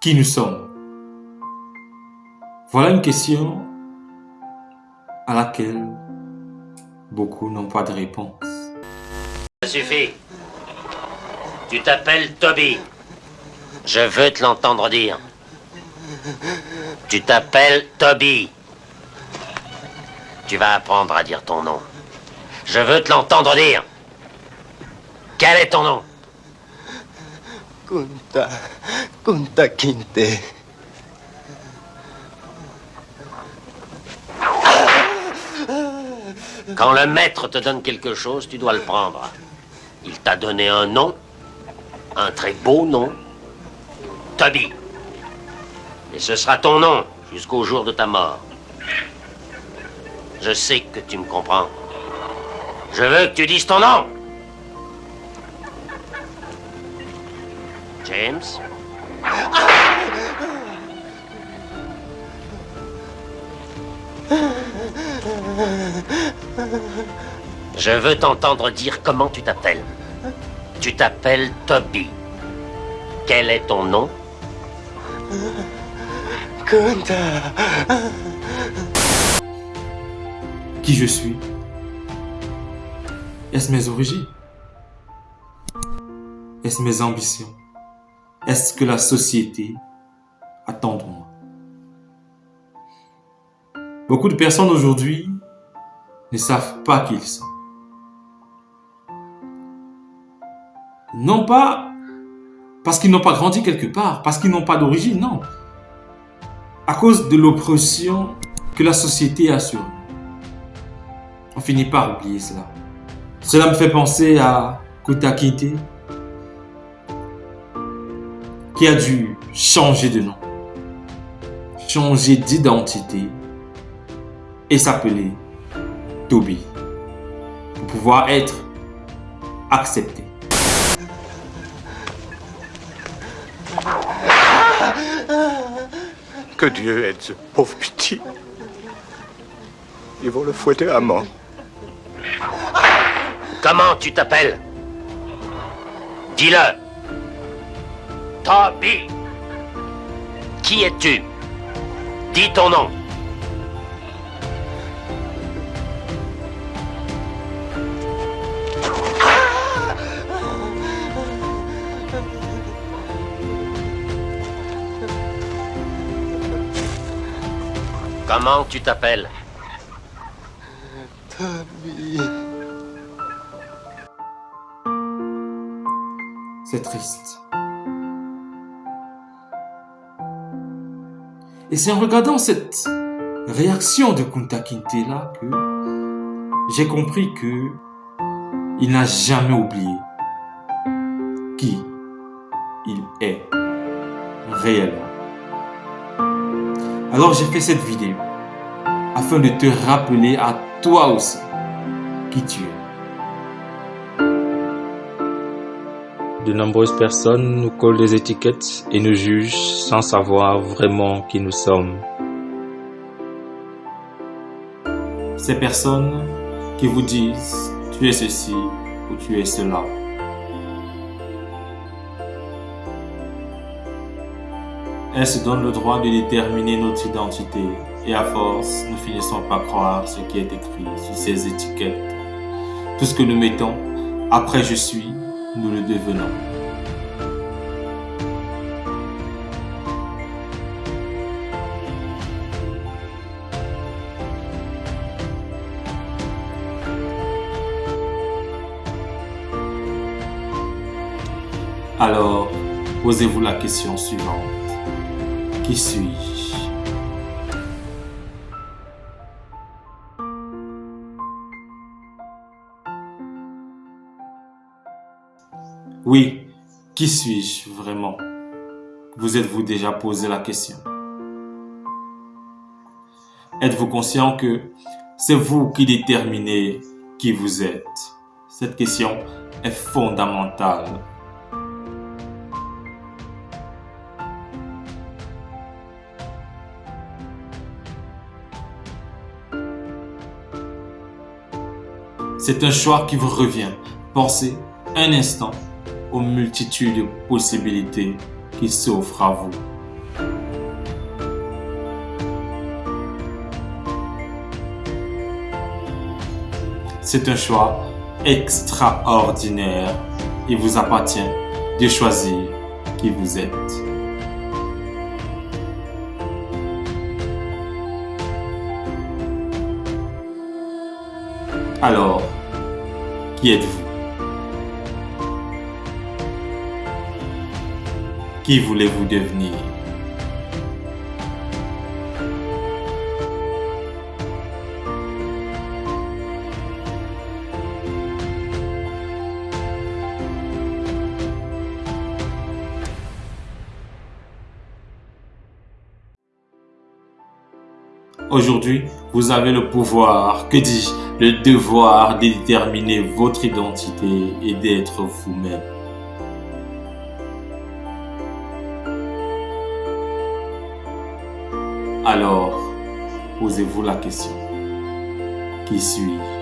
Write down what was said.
qui nous sommes Voilà une question à laquelle beaucoup n'ont pas de réponse. Ça suffit. Tu t'appelles Toby. Je veux te l'entendre dire. Tu t'appelles Toby. Tu vas apprendre à dire ton nom. Je veux te l'entendre dire. Quel est ton nom? Kunta. Kinte. Quand le maître te donne quelque chose, tu dois le prendre. Il t'a donné un nom, un très beau nom, Toby. Et ce sera ton nom jusqu'au jour de ta mort. Je sais que tu me comprends. Je veux que tu dises ton nom. James? Je veux t'entendre dire comment tu t'appelles. Tu t'appelles Toby. Quel est ton nom? Kunta. Qui je suis? Est-ce mes origines? Est-ce mes ambitions? Est-ce que la société attend de moi? Beaucoup de personnes aujourd'hui ne savent pas qui ils sont. Non pas parce qu'ils n'ont pas grandi quelque part, parce qu'ils n'ont pas d'origine, non. À cause de l'oppression que la société a sur nous. On finit par oublier cela. Cela me fait penser à Kutakite, qui a dû changer de nom, changer d'identité et s'appeler Toby pour pouvoir être accepté. Que Dieu aide ce pauvre petit. Ils vont le fouetter à mort. Comment tu t'appelles? Dis-le. Toby. Qui es-tu? Dis ton nom. Comment tu t'appelles? Toby. C'est triste. Et c'est en regardant cette réaction de Kunta Kinte là que j'ai compris que il n'a jamais oublié qui il est réellement. Alors j'ai fait cette vidéo afin de te rappeler à toi aussi qui tu es. De nombreuses personnes nous collent des étiquettes et nous jugent sans savoir vraiment qui nous sommes. Ces personnes qui vous disent tu es ceci ou tu es cela. Elles se donnent le droit de déterminer notre identité et à force, nous finissons par croire ce qui est écrit sur ces étiquettes. Tout ce que nous mettons après je suis, nous le devenons. Alors, posez-vous la question suivante. Qui suis-je? Oui, qui suis-je vraiment? Vous êtes-vous déjà posé la question? Êtes-vous conscient que c'est vous qui déterminez qui vous êtes? Cette question est fondamentale. C'est un choix qui vous revient. Pensez un instant aux multitudes de possibilités qui s'offrent à vous. C'est un choix extraordinaire. Il vous appartient de choisir qui vous êtes. Alors, qui êtes-vous? Qui voulez-vous devenir? Aujourd'hui, vous avez le pouvoir, que dis-je, le devoir de déterminer votre identité et d'être vous-même. Alors, posez-vous la question. Qui suis-je?